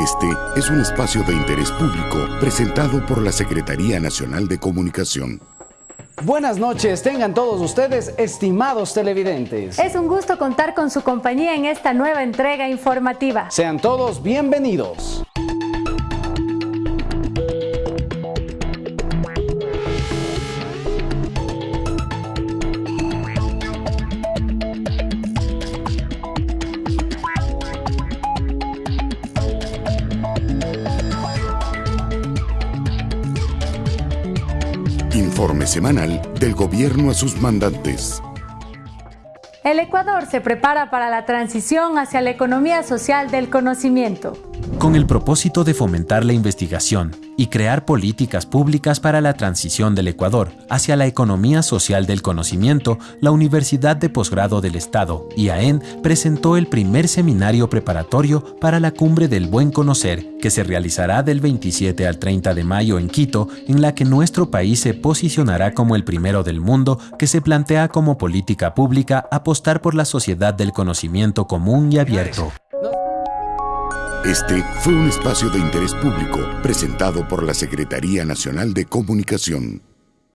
Este es un espacio de interés público presentado por la Secretaría Nacional de Comunicación. Buenas noches, tengan todos ustedes, estimados televidentes. Es un gusto contar con su compañía en esta nueva entrega informativa. Sean todos bienvenidos. Informe semanal del gobierno a sus mandantes. El Ecuador se prepara para la transición hacia la economía social del conocimiento. Con el propósito de fomentar la investigación y crear políticas públicas para la transición del Ecuador hacia la economía social del conocimiento, la Universidad de Posgrado del Estado, IAEN, presentó el primer seminario preparatorio para la Cumbre del Buen Conocer, que se realizará del 27 al 30 de mayo en Quito, en la que nuestro país se posicionará como el primero del mundo que se plantea como política pública apostar por la sociedad del conocimiento común y abierto. Este fue un espacio de interés público presentado por la Secretaría Nacional de Comunicación.